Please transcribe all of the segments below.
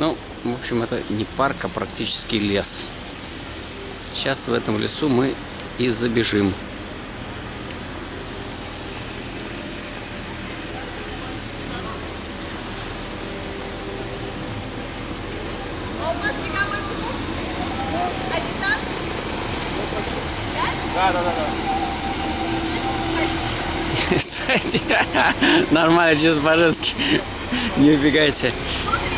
Ну, в общем, это не парк, а практически лес. Сейчас в этом лесу мы и забежим. Да, да, да, да. Кстати, нормально, чисто по-женски. Не убегайте.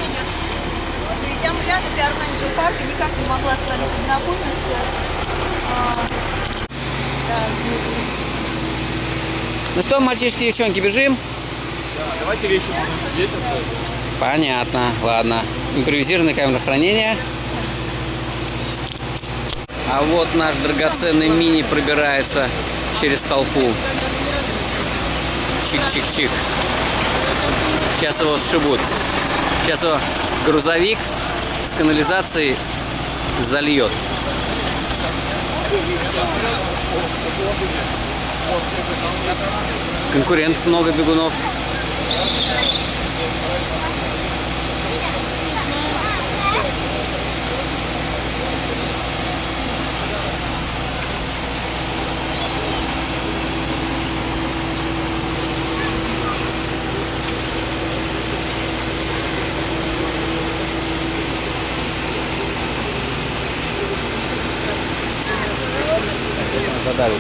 Я рядом, я менеджер парка, никак не могла с вами познакомиться. А, да, Ну что, мальчишки, девчонки, бежим? Давайте вещи будем здесь оставить. Понятно, ладно. Импровизированное камера хранения. А вот наш драгоценный мини пробирается через толпу. Чик-чик-чик. Сейчас его сшибут. Сейчас его грузовик с канализацией зальет. Конкурентов много бегунов. Сейчас нас задавит.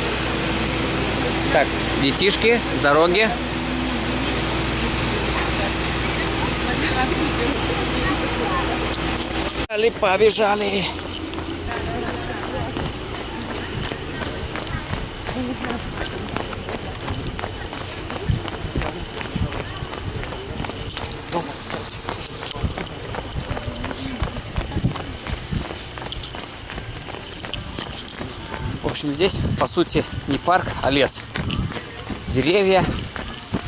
Так, детишки, с дороги. Побежали, побежали. В общем, здесь, по сути, не парк, а лес. Деревья,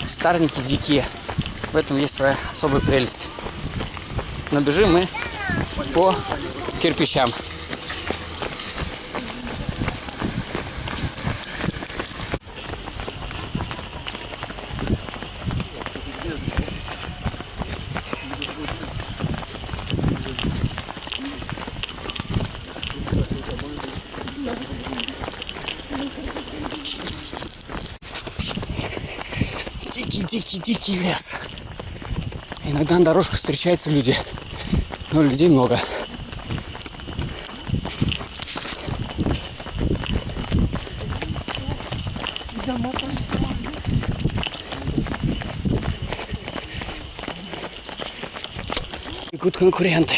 старники дикие. В этом есть своя особая прелесть. Но бежим мы по кирпичам. Дикий-дикий-дикий лес. Иногда на дорожках встречаются люди, но людей много. Бегут конкуренты.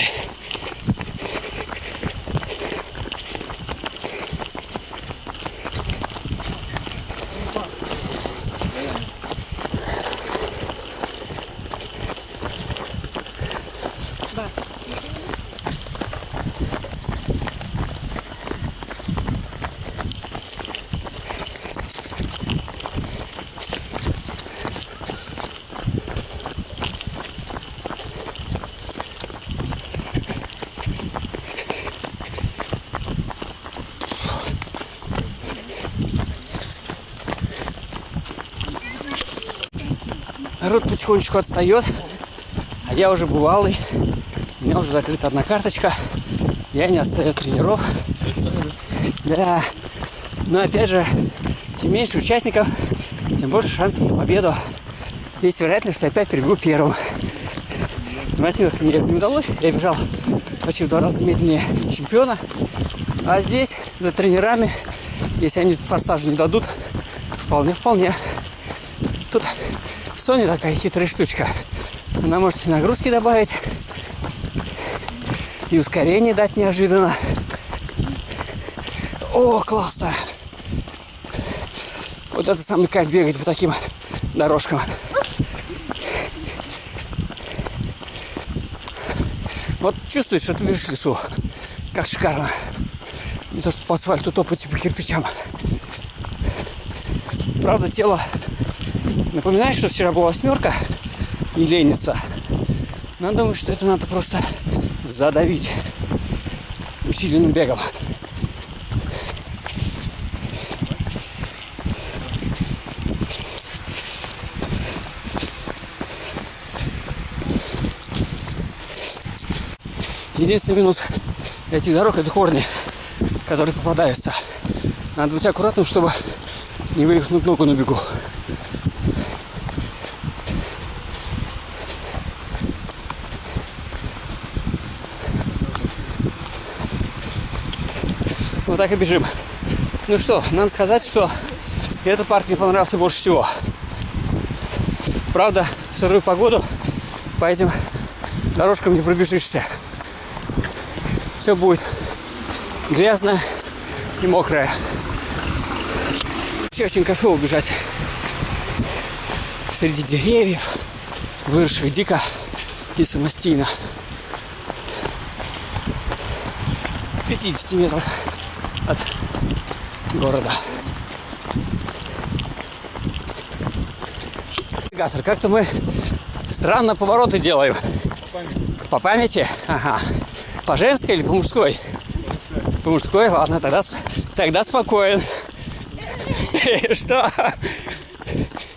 Народ потихонечку отстает, а я уже бывалый. У меня уже закрыта одна карточка. Я не отстаю от тренеров. Да. Но опять же, чем меньше участников, тем больше шансов на победу. Есть вероятность, что я опять прибегу первым. Восьмерка мне это не удалось. Я бежал почти в два раза медленнее чемпиона. А здесь за тренерами, если они форсажа не дадут, вполне-вполне. Тут Соня такая хитрая штучка. Она может и нагрузки добавить, и ускорение дать неожиданно. О, классно! Вот это самый кайф бегать по таким дорожкам. Вот чувствуешь, что ты бежишь в лесу. Как шикарно. Не то, что по асфальту топать по кирпичам. Правда, тело напоминает, что вчера была восьмерка и ленится. Но думаю, что это надо просто задавить усиленным бегом. Единственный минус этих дорог это корни, которые попадаются. Надо быть аккуратным, чтобы не вывихнуть ногу на бегу. Вот так и бежим. Ну что, надо сказать, что этот парк мне понравился больше всего. Правда, в сырую погоду по этим дорожкам не пробежишься. Все будет грязно и мокрое. Вообще очень кайфово бежать среди деревьев, выросших дико и самостийно. В 50 метрах от города. Как-то мы странно повороты делаем. По памяти? Ага. По женской или по мужской? По мужской, ладно, тогда, тогда спокоен. Что?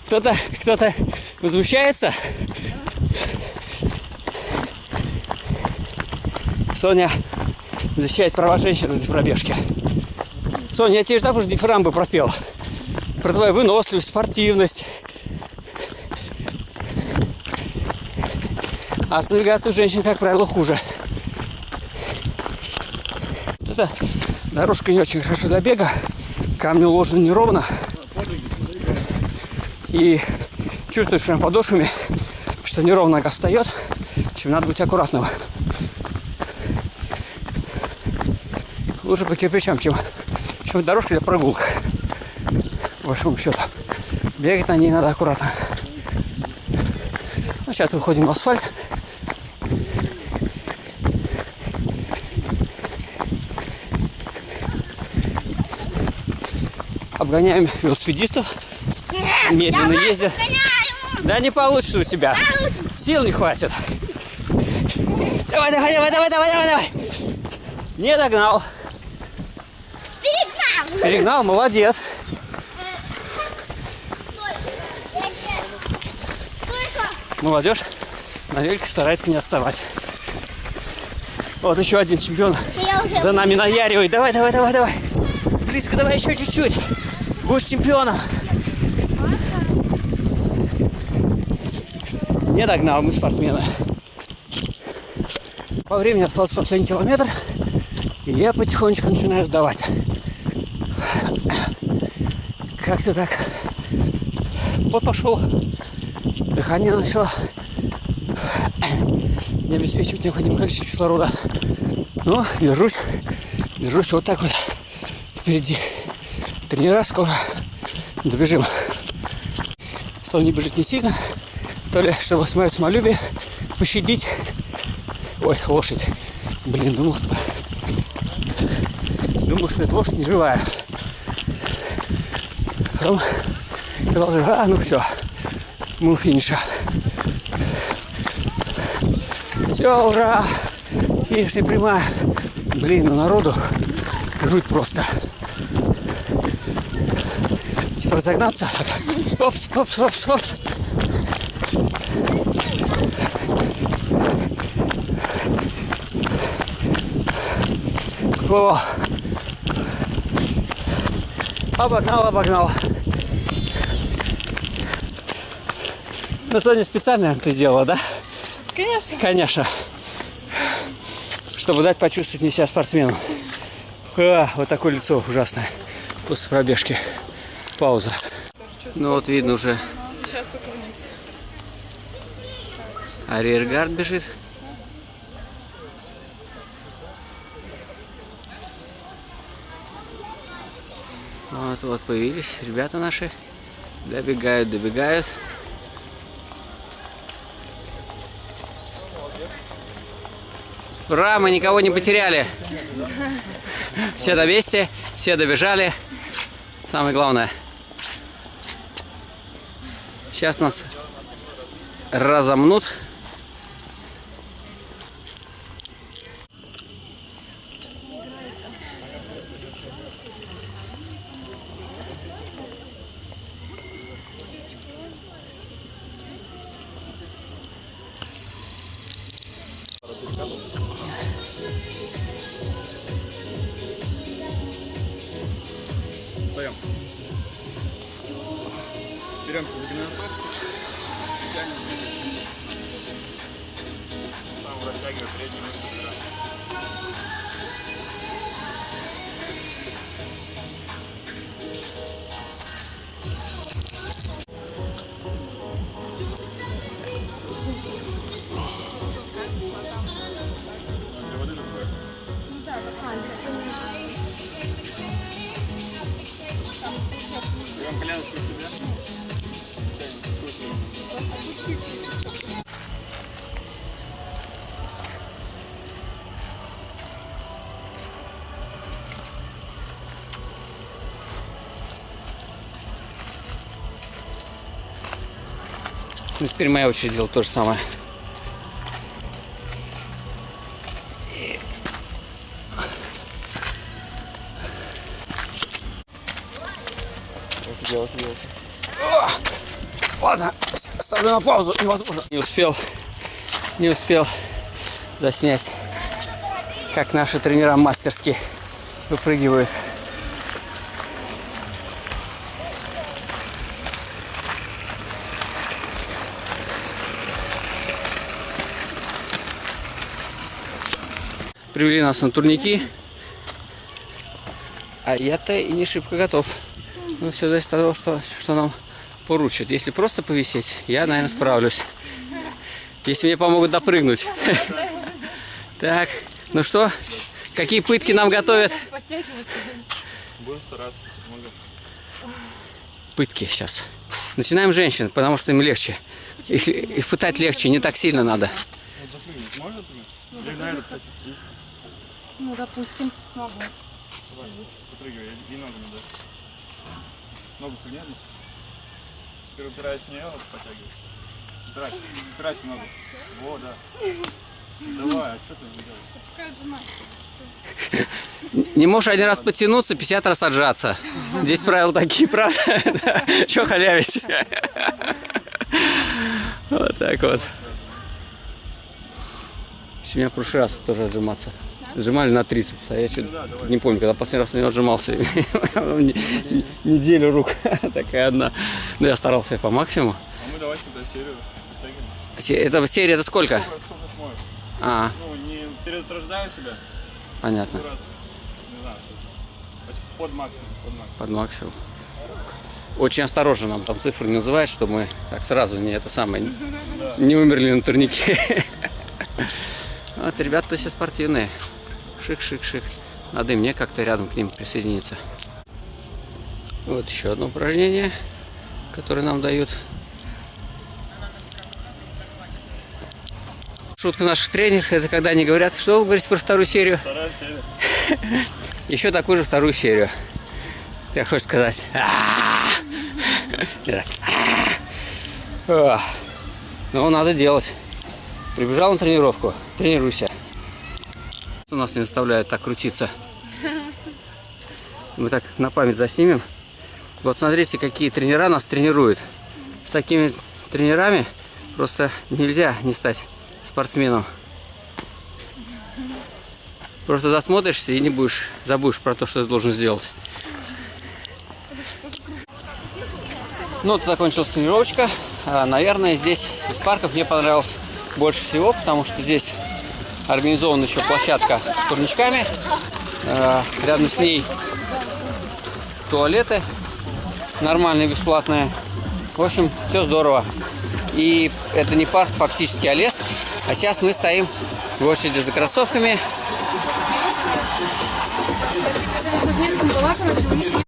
Кто-то кто-то возмущается? Соня защищает права женщин в пробежке. Соня, я тебе же так уже дифирамбы пропел. Про твою выносливость, спортивность. А с навигацией у женщин, как правило, хуже. Эта дорожка не очень хорошо для бега. Камни уложены неровно. И чувствуешь прям подошвами, что неровно нога встает. Общем, надо быть аккуратным. Лучше по кирпичам, чем, чем дорожка для прогулок. По большому счету. Бегать на ней надо аккуратно. Ну, сейчас выходим на асфальт. Обгоняем велосипедистов. Медленно ездят. Да не получится у тебя. Сил не хватит. Давай, давай, давай, давай, давай, давай, давай. Не догнал. Перегнал! Молодец. Молодежь на велике старается не отставать. Вот еще один чемпион за нами наяривает. Давай, давай, давай, давай. Близко, давай еще чуть-чуть. Будешь чемпионом. Не догнал, мы спортсмены. По времени остался последний километр. И я потихонечку начинаю сдавать. Как-то так. Вот пошел. Дыхание начало не обеспечивать необходимое количество кислорода. Но держусь, держусь вот так вот впереди. Тренера скоро добежим. Соня бежит не сильно, то ли чтобы мое самолюбие пощадить. Ой, лошадь. Блин, думал. Думал, что это лошадь не живая. Потом сказал, а, ну все, мы у финиша. Все, ура! Финишная прямая. Блин, ну народу жуть просто. Типа разогнаться. Так. Опс, опс, опс, опс. О! Обогнал, обогнал. Ну, Соня специально это сделала, да? Конечно. Конечно. Чтобы дать почувствовать мне себя спортсменом. А, вот такое лицо ужасное после пробежки. Пауза. Ну вот видно уже. Сейчас только вниз. А реергард бежит. Вот, вот появились ребята наши. Добегают, добегают. Ура, мы никого не потеряли. Все на месте, все добежали. Самое главное. Сейчас нас разомнут. Ну, теперь моя очередь делать то же самое. Делался, делался. Ладно, ставлю на паузу. Невозможно. Не успел, не успел заснять, как наши тренера мастерски выпрыгивают. Привели нас на турники. А я-то и не шибко готов. Ну, все зависит от того, что, что нам поручат. Если просто повисеть, я, наверное, справлюсь. Если мне помогут допрыгнуть. Так, ну что, какие пытки нам готовят? Будем стараться. Пытки сейчас. Начинаем женщин, потому что им легче. Их, их пытать легче, не так сильно надо. Вот Ну, допустим, смогу. Давай, запрыгивай, и ногами, да. Ногу согни одну. Теперь упираясь в нее, вот потягивайся. Упирайся, упирайся в ногу. Во, да. Давай, а что ты делаешь? Не можешь один раз подтянуться, 50 раз отжаться. Здесь правила такие, правда? Че халявить? Вот так вот. У меня в прошлый раз тоже отжиматься. Отжимали на трицепс, а я что-то не помню, когда последний раз на него отжимался. Не- Неделю рук такая одна. Но я старался по максимуму. А мы давайте тогда серию Это серия, это сколько? А, Ну, не переутруждая себя, понятно. ну Под максимум, под максимум. Под максимум. Очень осторожно нам там цифры не называют, чтобы мы так сразу не это самое не умерли на турнике. Вот ребята все спортивные. Шик-шик-шик. Надо и мне как-то рядом к ним присоединиться. Вот еще одно упражнение, которое нам дают. Шутка наших тренеров, это когда они говорят, что вы говорите про вторую серию? Вторая серия. Еще такую же вторую серию. Ты хочешь сказать? И так, «А-а-а». Ох. Ну, надо делать. Прибежал на тренировку, тренируйся. У нас не заставляют так крутиться. Мы так на память заснимем. Вот смотрите, какие тренера нас тренируют. С такими тренерами просто нельзя не стать спортсменом. Просто засмотришься и не будешь, забудешь про то, что ты должен сделать. Ну, вот закончилась тренировочка. А, Наверное, здесь из парков мне понравилось больше всего, потому что здесь организована еще площадка с турничками. А, Рядом с ней туалеты нормальные, бесплатные. В общем, все здорово. И это не парк фактически, а лес. А сейчас мы стоим в очереди за кроссовками.